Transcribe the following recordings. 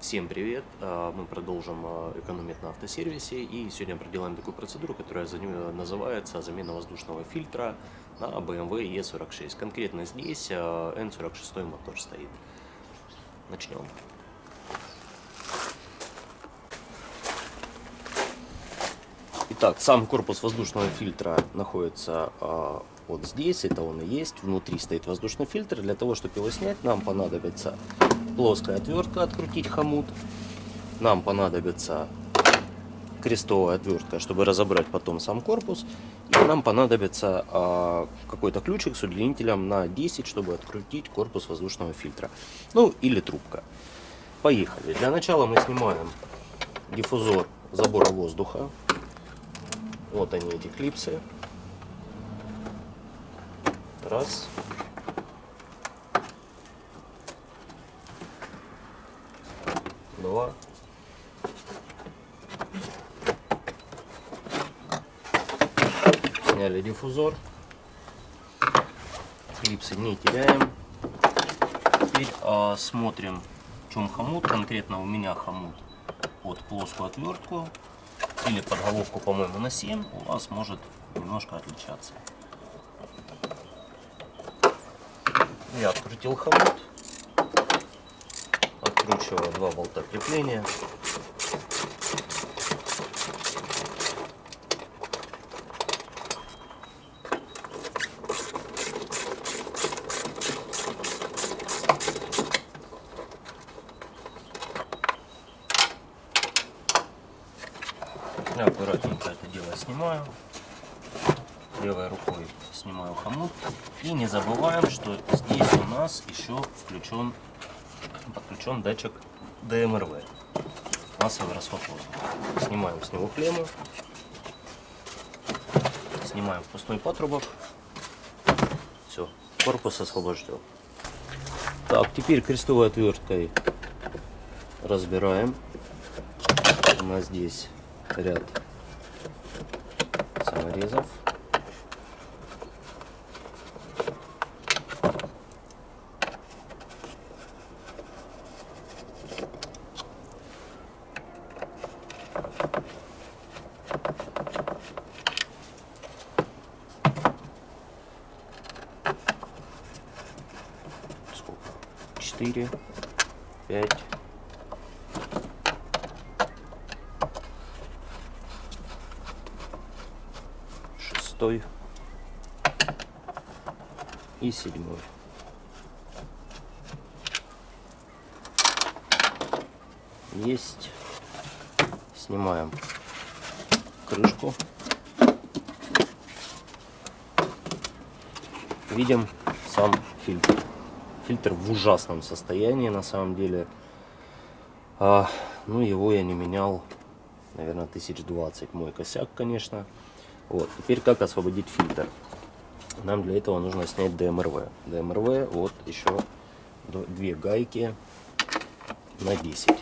Всем привет! А, мы продолжим а, экономить на автосервисе и сегодня проделаем такую процедуру, которая называется замена воздушного фильтра на BMW E46. Конкретно здесь а, N46 мотор стоит. Начнем. Итак, сам корпус воздушного фильтра находится вот здесь, это он и есть. Внутри стоит воздушный фильтр. Для того, чтобы его снять, нам понадобится плоская отвертка открутить хомут. Нам понадобится крестовая отвертка, чтобы разобрать потом сам корпус. И нам понадобится а, какой-то ключик с удлинителем на 10, чтобы открутить корпус воздушного фильтра. Ну, или трубка. Поехали. Для начала мы снимаем диффузор забора воздуха. Вот они, эти клипсы. Раз. Два. Сняли диффузор. Клипсы не теряем. Теперь а, смотрим, в чем хомут. Конкретно у меня хомут под плоскую отвертку или под головку, по-моему, на 7. У вас может немножко отличаться. Я открутил хомут откручиваю два болта крепления. Я аккуратненько это дело снимаю. Левой рукой снимаю хомут. И не забываем, что здесь у нас еще включен подключен датчик ДМРВ. Массовый расход воздуха. Снимаем с него клемму. Снимаем впускной патрубок. Все, корпус освобожден. Так, теперь крестовой отверткой разбираем. У нас здесь ряд саморезов. Четыре, пять, шестой и седьмой. Есть. Снимаем крышку. Видим сам фильтр. Фильтр в ужасном состоянии на самом деле. А, ну, его я не менял, наверное, 1020. Мой косяк, конечно. Вот. Теперь как освободить фильтр? Нам для этого нужно снять ДМРВ. ДМРВ, вот еще две гайки на 10.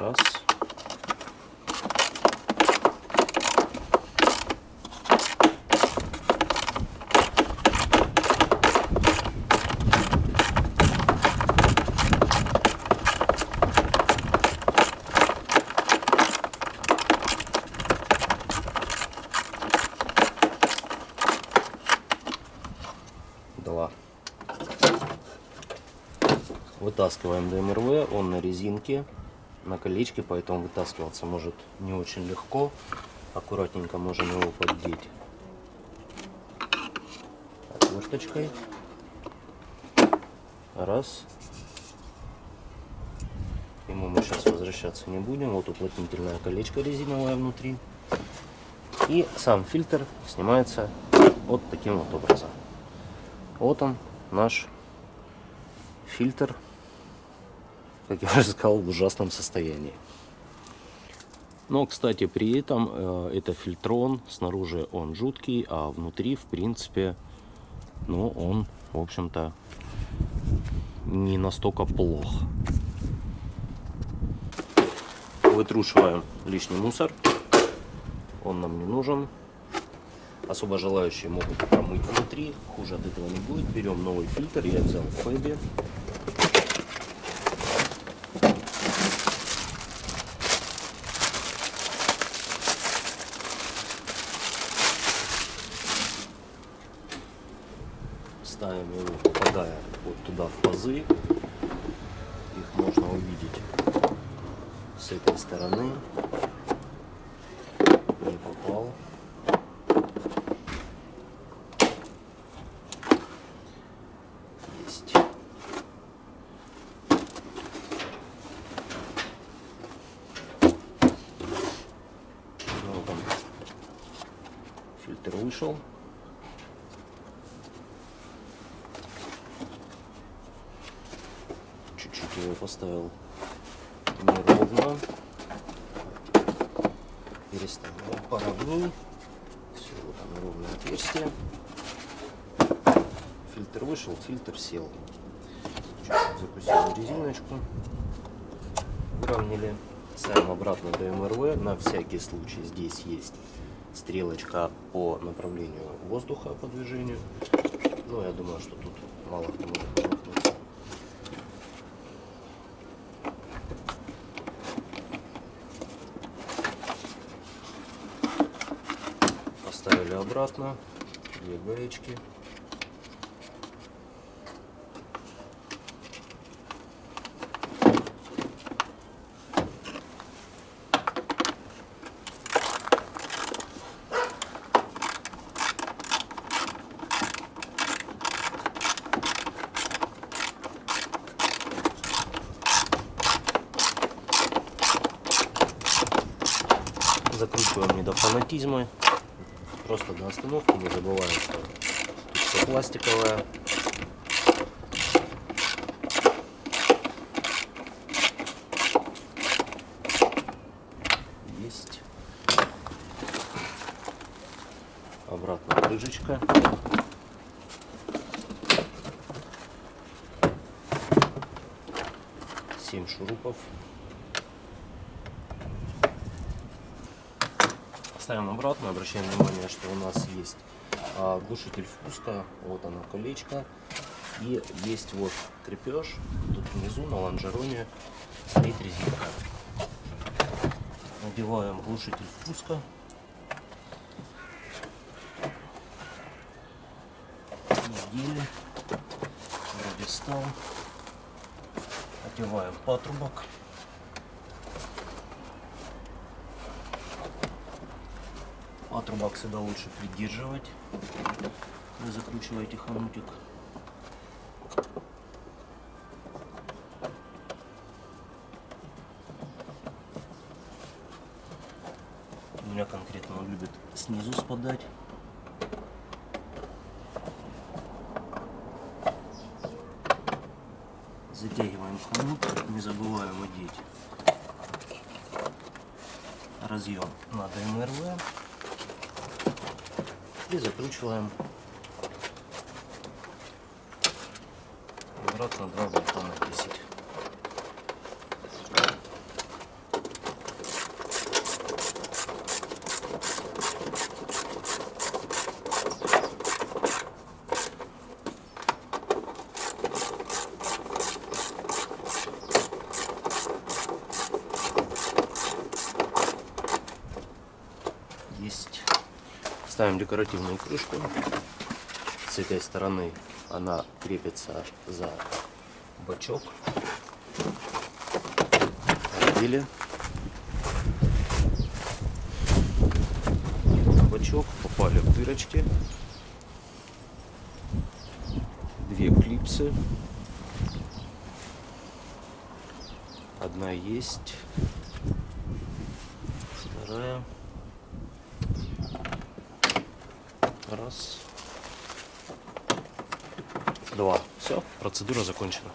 Раз. Два. Вытаскиваем ДМРВ, он на резинке на колечке, поэтому вытаскиваться может не очень легко. Аккуратненько можем его поддеть отверточкой. Раз. К нему мы сейчас возвращаться не будем. Вот уплотнительное колечко резиновое внутри. И сам фильтр снимается вот таким вот образом. Вот он, наш фильтр как я уже сказал, в ужасном состоянии. Но, кстати, при этом э, это фильтрон, снаружи он жуткий, а внутри, в принципе, ну, он, в общем-то, не настолько плох. Вытрушиваем лишний мусор. он нам не нужен. Особо желающие могут промыть внутри, хуже от этого не будет. Берем новый фильтр, я взял Фэби. Ставим его, попадая вот туда в пазы. Их можно увидеть с этой стороны. Не попал. Есть. Ну, там вышел. Чуть-чуть его поставил неровно. Переставляем поровней. Все, вот оно ровное отверстие. Фильтр вышел, фильтр сел. Чуть-чуть закусили резиночку. Выровняли. Ставим обратно до МРВ. На всякий случай здесь есть стрелочка по направлению воздуха по движению. Ну, я думаю, что тут мало кто может промахнуться. Поставили обратно. Две гаечки. Закручиваем не до фанатизма. Просто до остановки. Не забываем, что тут все пластиковое. Есть. Обратно крышечка. Семь шурупов. Ставим обратно, обращаем внимание, что у нас есть а, глушитель впуска, вот оно колечко, и есть вот крепеж, тут внизу на лонжероне стоит резинка. Надеваем глушитель впуска. Надели, вроде стал. Одеваем патрубок. Патрубок всегда лучше придерживать. Вы закручиваете хомутик. У меня конкретно он любит снизу спадать. Затягиваем хомут, не забываем одеть разъем на ДМРВ и закручиваем обратно 2 болта на 10. Есть. Ставим декоративную крышку. С этой стороны она крепится за бачок. Одели. Бачок попали в дырочки. Две клипсы. Одна есть. Вторая. Раз. Два. Все, процедура закончена.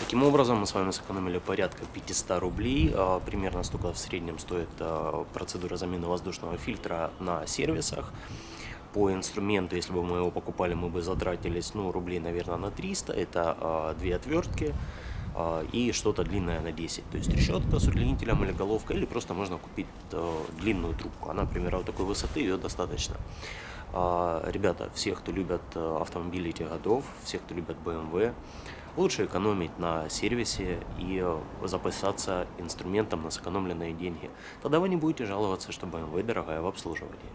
Таким образом, мы с вами сэкономили порядка 500 рублей. А, Примерно столько в среднем стоит а, процедура замены воздушного фильтра на сервисах. По инструменту, если бы мы его покупали, мы бы затратились, ну, рублей, наверное, на 300. Это а, две отвертки, и что-то длинное на 10. То есть решетка с удлинителем или головка, или просто можно купить э, длинную трубку. Она, например, вот такой высоты, ее достаточно. А, Ребята, все, кто любят э, автомобили этих годов, все, кто любят BMW, лучше экономить на сервисе и э, запасаться инструментом на сэкономленные деньги. Тогда вы не будете жаловаться, что BMW дорогая в обслуживании.